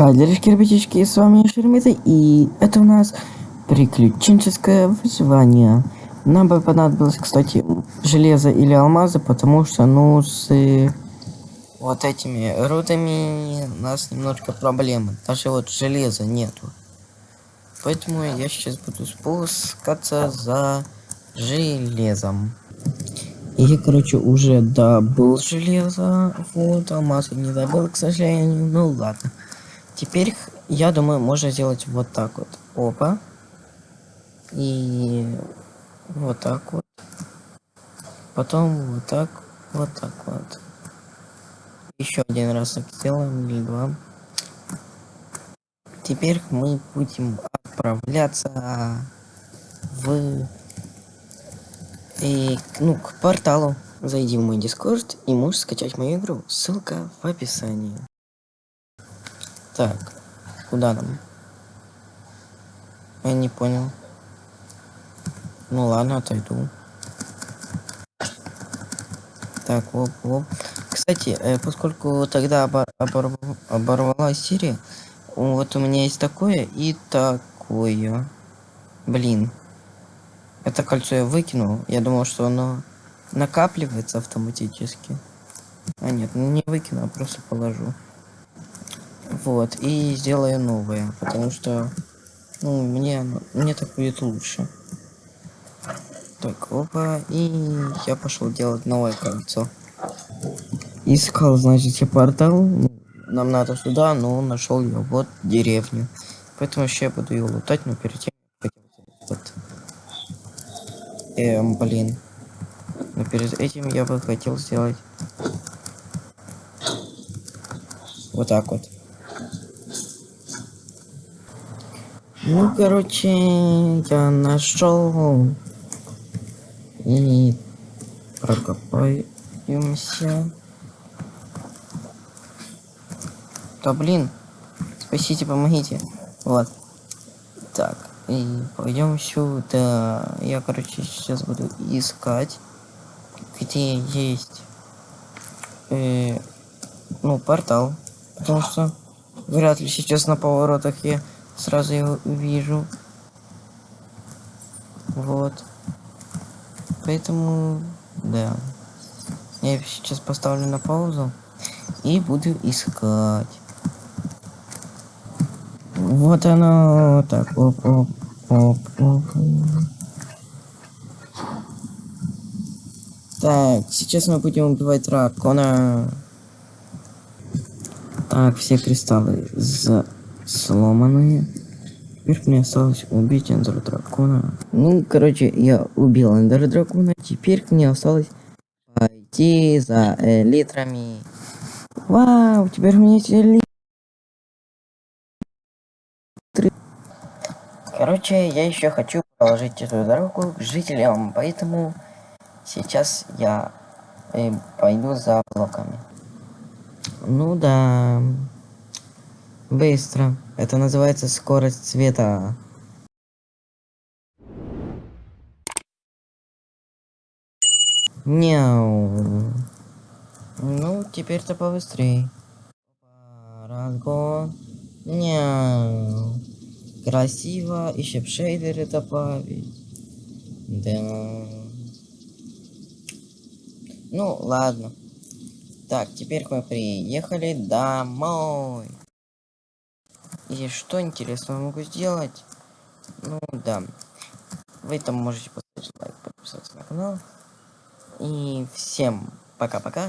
Кадришки, ребятички, с вами Шермита, и это у нас приключенческое выживание. Нам бы понадобилось, кстати, железо или алмазы, потому что, ну, с э, вот этими рудами у нас немножко проблемы. Даже вот железа нету. Поэтому я сейчас буду спускаться за железом. И короче, уже добыл железо. Вот, алмазы не добыл, к сожалению. Ну ладно. Теперь, я думаю, можно сделать вот так вот. Опа. И вот так вот. Потом вот так, вот так вот. Еще один раз так сделаем, или два. Теперь мы будем отправляться в... И, ну, к порталу. Зайди в мой дискорд и можешь скачать мою игру. Ссылка в описании. Так, куда нам? Я не понял. Ну ладно, отойду. Так, оп, оп. Кстати, э, поскольку тогда обор обор оборвалась серия, вот у меня есть такое и такое. Блин. Это кольцо я выкинул. Я думал, что оно накапливается автоматически. А нет, ну не выкину, а просто положу. Вот, и сделаю новое, потому что, ну, мне, мне так будет лучше. Так, опа, и я пошел делать новое кольцо. Искал, значит, я портал. Ну, нам надо сюда, но нашел я вот деревню. Поэтому еще я буду ее лутать, но перед тем вот. Эм, блин. Но перед этим я бы хотел сделать вот так вот. Ну, короче, я нашел и прокопаемся. Да блин, спасите, помогите. Вот. Так, и пойдем сюда. Я, короче, сейчас буду искать, где есть, э, ну, портал. Потому что вряд ли сейчас на поворотах я сразу его увижу. Вот. Поэтому, да. Я сейчас поставлю на паузу и буду искать. Вот оно. Так, оп, оп, оп, оп. Так, сейчас мы будем убивать дракона. Так, все кристаллы за сломанные. Теперь мне осталось убить эндер дракона. Ну, короче, я убил эндер дракона. Теперь мне осталось пойти за элитрами. Вау, теперь у меня есть элитры. Короче, я еще хочу положить эту дорогу к жителям, поэтому сейчас я э, пойду за блоками. Ну да. Быстро. Это называется скорость света. Няу. Ну, теперь-то побыстрее. Разгон. Няу. Красиво. Еще шейдеры добавить. Да. Ну, ладно. Так, теперь мы приехали домой. И что интересного могу сделать? Ну да. Вы там можете поставить лайк, подписаться на канал. И всем пока-пока.